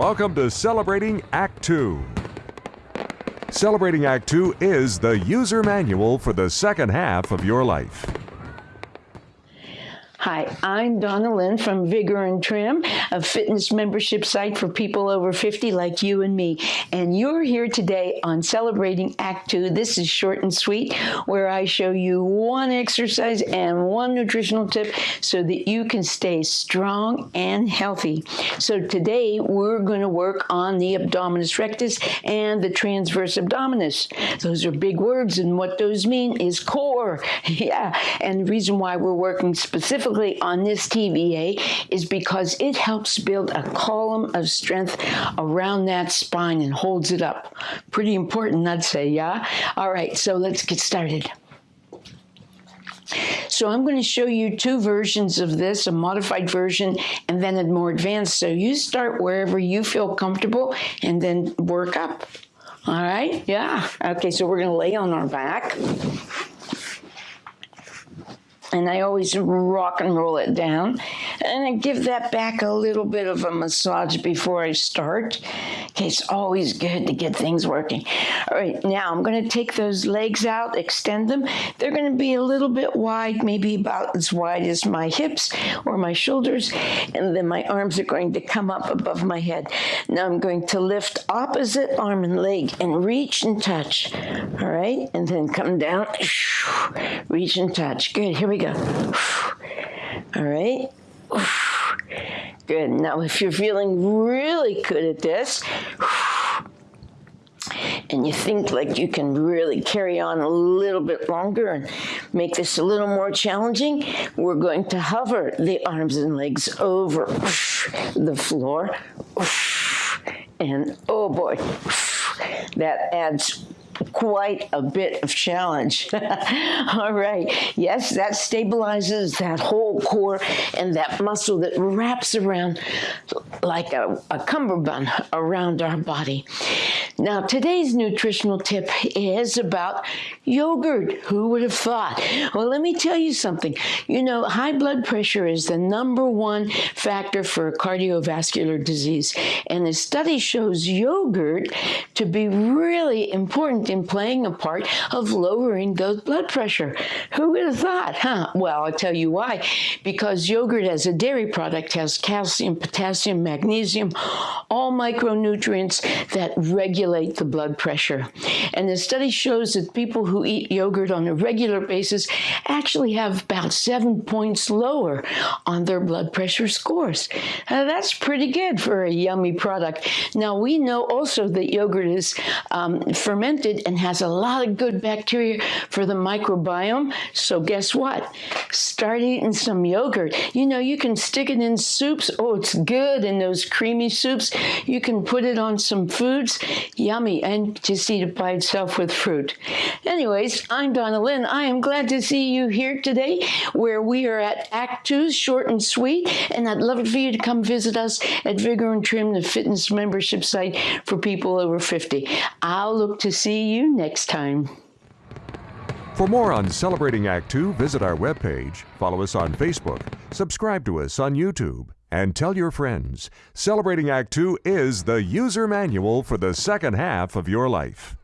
Welcome to Celebrating Act 2. Celebrating Act 2 is the user manual for the second half of your life. Hi, I'm Donna Lynn from Vigor and Trim, a fitness membership site for people over 50 like you and me. And you're here today on Celebrating Act 2. This is short and sweet, where I show you one exercise and one nutritional tip so that you can stay strong and healthy. So today we're going to work on the abdominis rectus and the transverse abdominis. Those are big words, and what those mean is core. yeah, and the reason why we're working specifically specifically on this TVA is because it helps build a column of strength around that spine and holds it up. Pretty important, I'd say, yeah? All right, so let's get started. So I'm going to show you two versions of this, a modified version and then a more advanced. So you start wherever you feel comfortable and then work up. All right, yeah. Okay, so we're going to lay on our back and I always rock and roll it down. And I give that back a little bit of a massage before I start. Okay, it's always good to get things working. All right, now I'm going to take those legs out, extend them. They're going to be a little bit wide, maybe about as wide as my hips or my shoulders. And then my arms are going to come up above my head. Now I'm going to lift opposite arm and leg and reach and touch. All right, and then come down, reach and touch. Good, here we go. All right. Good. Now, if you're feeling really good at this, and you think like you can really carry on a little bit longer and make this a little more challenging, we're going to hover the arms and legs over the floor. And oh boy, that adds quite a bit of challenge. All right. Yes, that stabilizes that whole core and that muscle that wraps around like a, a cummerbund around our body. Now, today's nutritional tip is about yogurt. Who would have thought? Well, let me tell you something. You know, high blood pressure is the number one factor for cardiovascular disease. And the study shows yogurt to be really important in playing a part of lowering the blood pressure. Who would have thought, huh? Well, I'll tell you why. Because yogurt as a dairy product has calcium, potassium, magnesium, all micronutrients that regulate the blood pressure. And the study shows that people who eat yogurt on a regular basis actually have about seven points lower on their blood pressure scores. Uh, that's pretty good for a yummy product. Now, we know also that yogurt is um, fermented and has a lot of good bacteria for the microbiome. So guess what? Start eating some yogurt. You know, you can stick it in soups. Oh, it's good in those creamy soups. You can put it on some foods. Yummy. And just eat it by itself with fruit. Anyways, I'm Donna Lynn. I am glad to see you here today where we are at Act 2, short and sweet. And I'd love for you to come visit us at Vigor and Trim, the fitness membership site for people over 50. I'll look to see you next time. For more on Celebrating Act 2, visit our webpage, follow us on Facebook, subscribe to us on YouTube, and tell your friends. Celebrating Act 2 is the user manual for the second half of your life.